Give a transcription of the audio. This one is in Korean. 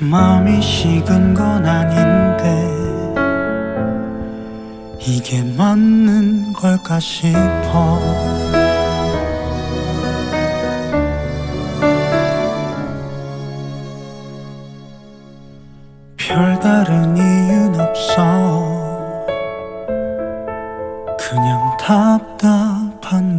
마음이 식은 건 아닌데 이게 맞는 걸까 싶어. 별다른 이유는 없어. 그냥 답답한